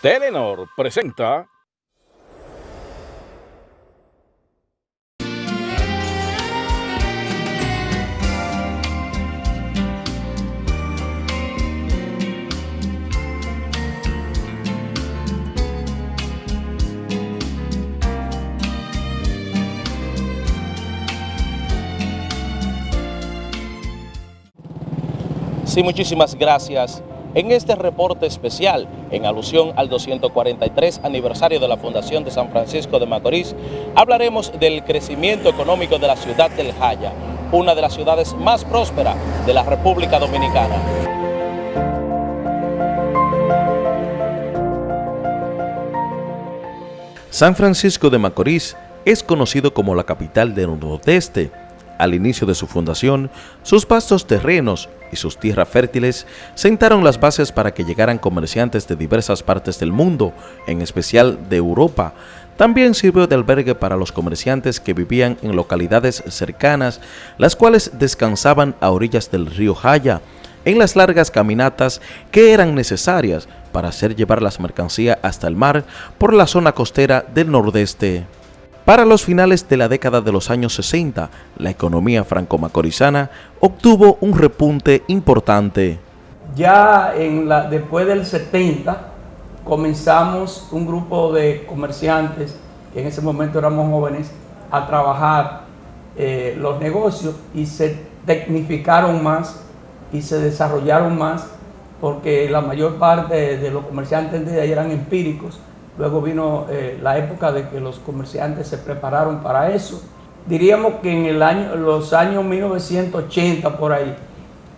Telenor presenta Sí, muchísimas gracias. En este reporte especial, en alusión al 243 aniversario de la Fundación de San Francisco de Macorís, hablaremos del crecimiento económico de la ciudad del Jaya, una de las ciudades más prósperas de la República Dominicana. San Francisco de Macorís es conocido como la capital del Nordeste, al inicio de su fundación, sus vastos terrenos y sus tierras fértiles sentaron las bases para que llegaran comerciantes de diversas partes del mundo, en especial de Europa. También sirvió de albergue para los comerciantes que vivían en localidades cercanas, las cuales descansaban a orillas del río Jaya, en las largas caminatas que eran necesarias para hacer llevar las mercancías hasta el mar por la zona costera del nordeste. Para los finales de la década de los años 60, la economía franco-macorizana obtuvo un repunte importante. Ya después del 70 comenzamos un grupo de comerciantes, que en ese momento éramos jóvenes, a trabajar eh, los negocios y se tecnificaron más y se desarrollaron más porque la mayor parte de los comerciantes de ahí eran empíricos Luego vino eh, la época de que los comerciantes se prepararon para eso. Diríamos que en el año, los años 1980 por ahí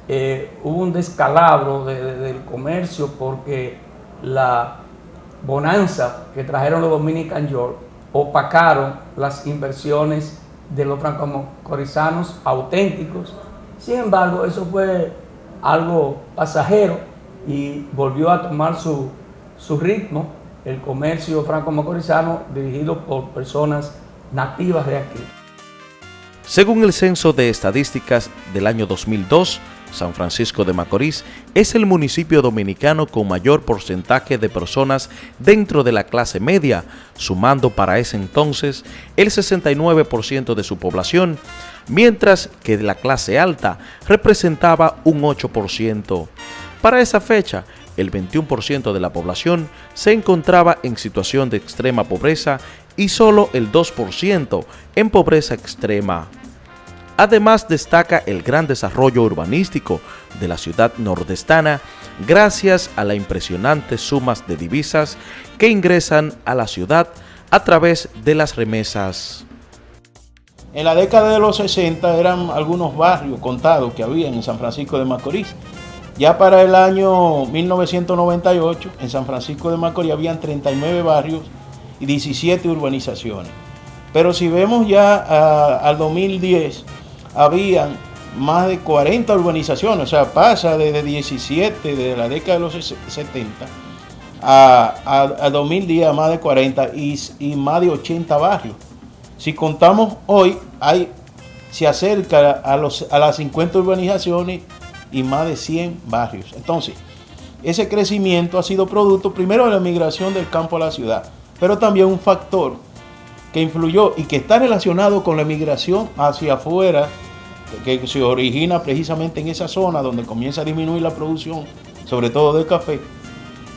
eh, hubo un descalabro del comercio porque la bonanza que trajeron los Dominican York opacaron las inversiones de los franco-corizanos auténticos. Sin embargo, eso fue algo pasajero y volvió a tomar su, su ritmo el comercio franco-macorizano dirigido por personas nativas de aquí. Según el Censo de Estadísticas del año 2002, San Francisco de Macorís es el municipio dominicano con mayor porcentaje de personas dentro de la clase media, sumando para ese entonces el 69% de su población, mientras que la clase alta representaba un 8%. Para esa fecha, el 21% de la población se encontraba en situación de extrema pobreza y solo el 2% en pobreza extrema. Además destaca el gran desarrollo urbanístico de la ciudad nordestana gracias a las impresionantes sumas de divisas que ingresan a la ciudad a través de las remesas. En la década de los 60 eran algunos barrios contados que había en San Francisco de Macorís ya para el año 1998, en San Francisco de Macorís habían 39 barrios y 17 urbanizaciones. Pero si vemos ya al 2010, habían más de 40 urbanizaciones, o sea, pasa desde 17, de la década de los 70, a, a, 2010 a más de 40 y, y, más de 80 barrios. Si contamos hoy, hay, se acerca a, los, a las 50 urbanizaciones y más de 100 barrios. Entonces, ese crecimiento ha sido producto primero de la migración del campo a la ciudad, pero también un factor que influyó y que está relacionado con la migración hacia afuera, que se origina precisamente en esa zona donde comienza a disminuir la producción, sobre todo de café,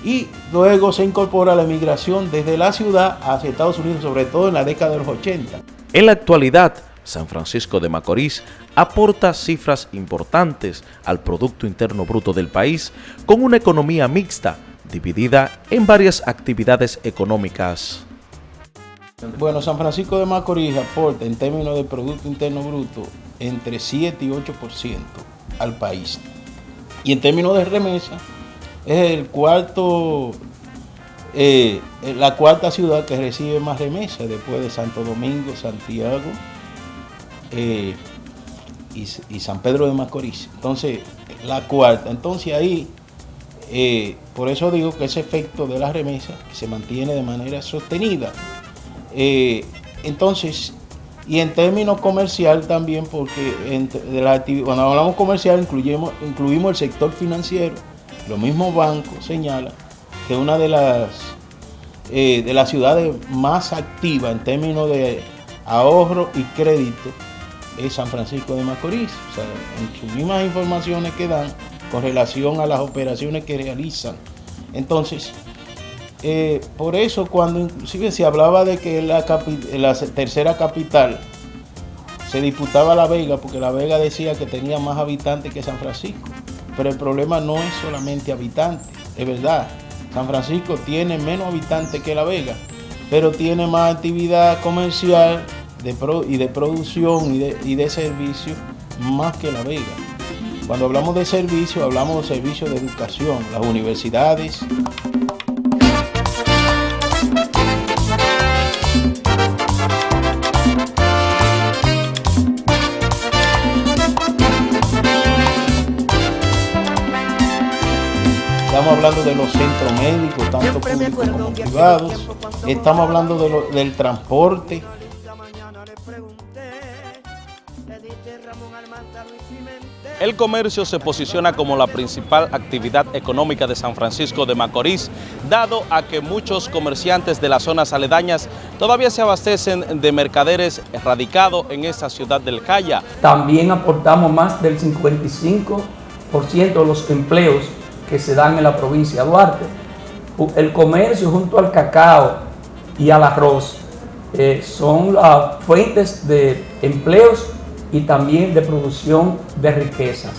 y luego se incorpora la migración desde la ciudad hacia Estados Unidos, sobre todo en la década de los 80. En la actualidad, San Francisco de Macorís aporta cifras importantes al Producto Interno Bruto del país con una economía mixta dividida en varias actividades económicas. Bueno, San Francisco de Macorís aporta en términos de Producto Interno Bruto entre 7 y 8% al país. Y en términos de remesa, es el cuarto, eh, la cuarta ciudad que recibe más remesas después de Santo Domingo, Santiago eh, y, San Pedro de Macorís. Entonces, la cuarta. Entonces ahí, eh, por eso digo que ese efecto de la remesa se mantiene de manera sostenida. Eh, entonces, y en términos comercial también, porque cuando hablamos comercial incluimos, el sector financiero, los mismos bancos señalan que una de las, de las ciudades más activas en términos de ahorro y crédito es San Francisco de Macorís. O sea, en sus mismas informaciones que dan con relación a las operaciones que realizan. Entonces, eh, por eso cuando inclusive se hablaba de que la, la tercera capital se disputaba La Vega, porque La Vega decía que tenía más habitantes que San Francisco. Pero el problema no es solamente habitantes, es verdad. San Francisco tiene menos habitantes que La Vega, pero tiene más actividad comercial y de producción y de, y de servicio más que La Vega. Cuando hablamos de servicio, hablamos de servicios de educación, las universidades. Estamos hablando de los centros médicos, tanto públicos como privados. Estamos hablando de del transporte. El comercio se posiciona como la principal actividad económica de San Francisco de Macorís, dado a que muchos comerciantes de las zonas aledañas todavía se abastecen de mercaderes radicados en esa ciudad del Calla. También aportamos más del 55% de los empleos que se dan en la provincia de Duarte. El comercio junto al cacao y al arroz eh, son las fuentes de empleos y también de producción de riqueza.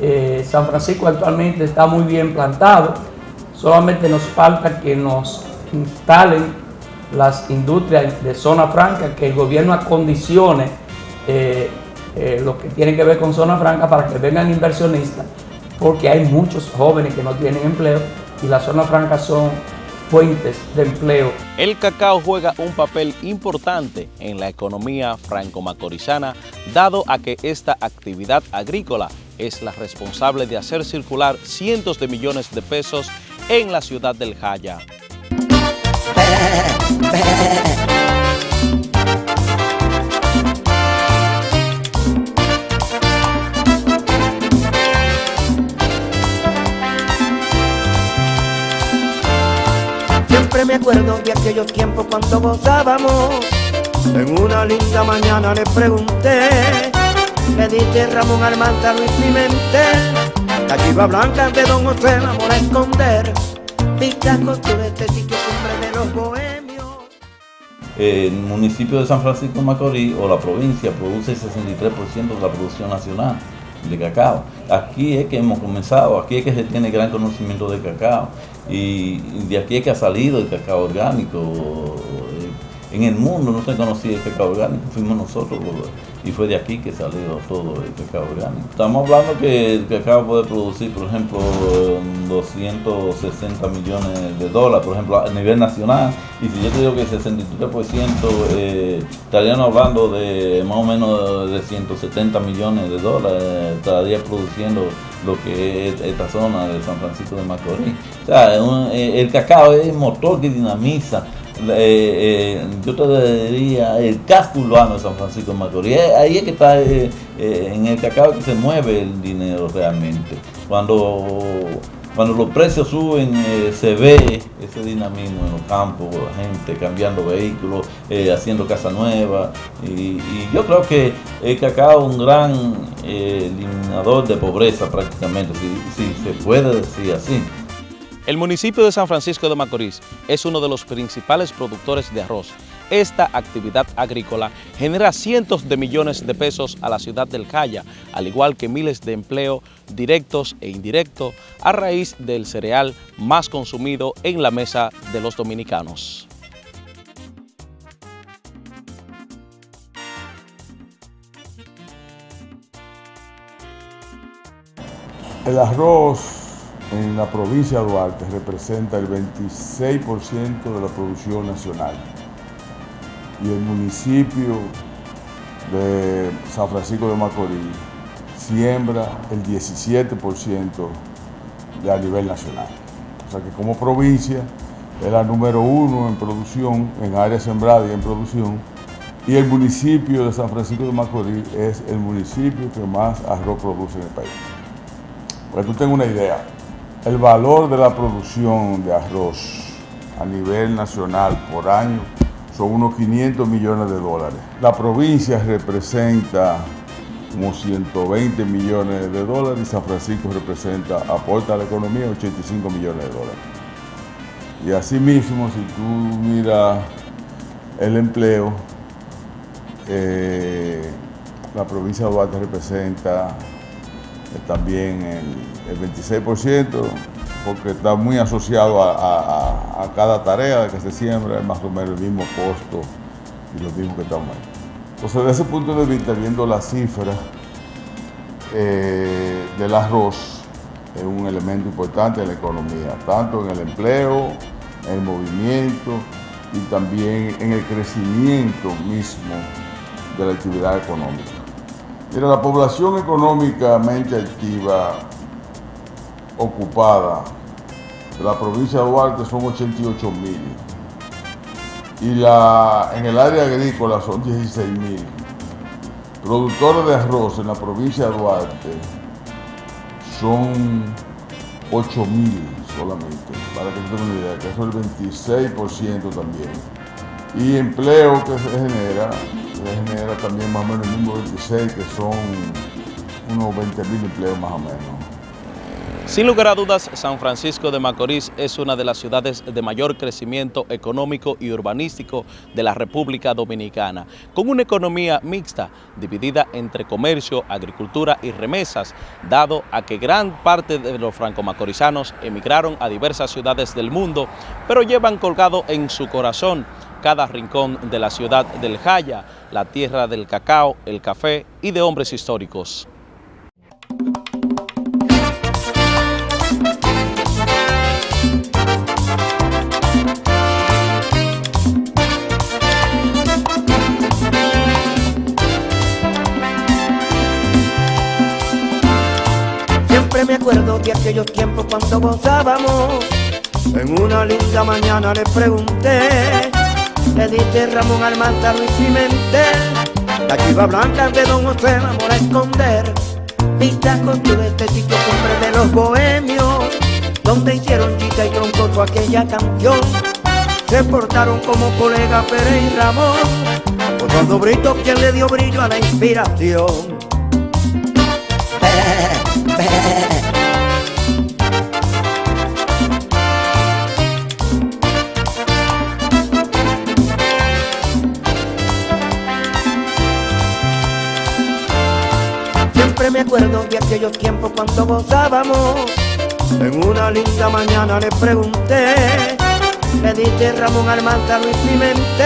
Eh, San Francisco actualmente está muy bien plantado, solamente nos falta que nos instalen las industrias de zona franca, que el gobierno acondicione eh, lo que tiene que ver con zona franca para que vengan inversionistas, porque hay muchos jóvenes que no tienen empleo y las zonas francas son fuentes de empleo. El cacao juega un papel importante en la economía franco-macorizana, dado a que esta actividad agrícola es la responsable de hacer circular cientos de millones de pesos en la ciudad del Jaya. Me acuerdo de aquellos tiempos cuando gozábamos. En una linda mañana le pregunté, me diste Ramón Armanta Luis Pimentel, la chiva blanca de Don José la a esconder, pistas costuras, este sitio de los bohemios. El municipio de San Francisco Macorís o la provincia produce el 63% de la producción nacional de cacao. Aquí es que hemos comenzado, aquí es que se tiene gran conocimiento de cacao y de aquí es que ha salido el cacao orgánico. En el mundo no se conocía el cacao orgánico, fuimos nosotros y fue de aquí que salió todo el cacao orgánico. Estamos hablando que el cacao puede producir, por ejemplo, 260 millones de dólares, por ejemplo, a nivel nacional. Y si yo te digo que el 63% eh, estaríamos hablando de más o menos de 170 millones de dólares, estaría produciendo lo que es esta zona de San Francisco de Macorís. O sea, eh, el cacao es el motor que dinamiza eh, eh, yo te diría el casco urbano de San Francisco de Macorís. Ahí es que está en el cacao que se mueve el dinero realmente. Cuando, cuando los precios suben, se ve ese dinamismo en los campos, la gente cambiando vehículos, haciendo casa nueva. Y, yo creo que el cacao es un gran eliminador de pobreza prácticamente, si se puede decir así. El municipio de San Francisco de Macorís es uno de los principales productores de arroz. Esta actividad agrícola genera cientos de millones de pesos a la ciudad del Calla, al igual que miles de empleos directos e indirectos a raíz del cereal más consumido en la mesa de los dominicanos. El arroz en la provincia de Duarte representa el 26% de la producción nacional y el municipio de San Francisco de Macorís siembra el 17% de a nivel nacional. O sea que como provincia es la número uno en producción, en área sembrada y en producción, y el municipio de San Francisco de Macorís es el municipio que más arroz produce en el país. Para que tú tengas una idea, El valor de la producción de arroz a nivel nacional por año son unos 500 millones de dólares. La provincia representa como 120 millones de dólares y San Francisco representa, aporta a la economía 85 millones de dólares. Y asimismo, si tú miras el empleo, eh, la provincia de Duarte representa también el, el 26%, porque está muy asociado a, cada tarea que se siembra, es más o menos el mismo costo y lo mismo que estamos ahí. Entonces, desde ese punto de vista, viendo las cifras eh, del arroz, es un elemento importante en la economía, tanto en el empleo, en el movimiento y también en el crecimiento mismo de la actividad económica. Mira, la población económicamente activa ocupada de la provincia de Duarte son 88 mil y la, en el área agrícola son 16 mil. Productores de arroz en la provincia de Duarte son 8 mil solamente, para que se tengan una idea, que es el 26% también. Y empleo que se genera, genera también más o menos el mismo 26, que son unos 20 mil empleos más o menos. Sin lugar a dudas, San Francisco de Macorís es una de las ciudades de mayor crecimiento económico y urbanístico de la República Dominicana, con una economía mixta, dividida entre comercio, agricultura y remesas, dado a que gran parte de los franco-macorizanos emigraron a diversas ciudades del mundo, pero llevan colgado en su corazón cada rincón de la ciudad del Jaya, la tierra del cacao, el café y de hombres históricos. Siempre me acuerdo de aquellos tiempos cuando gozábamos. En una linda mañana le pregunté, le diste Ramón Armanta Luis Pimentel, la chiva blanca de Don José vamos a esconder. Vista con tu este sitio cumbre de los bohemios, donde hicieron chica y troncoso aquella canción. Se portaron como colega Pérez y Ramón, Eduardo Brito quien le dio brillo a la inspiración. Aquellos tiempos cuando gozábamos. En una linda mañana le pregunté, le diste Ramón Armanta Luis Pimentel.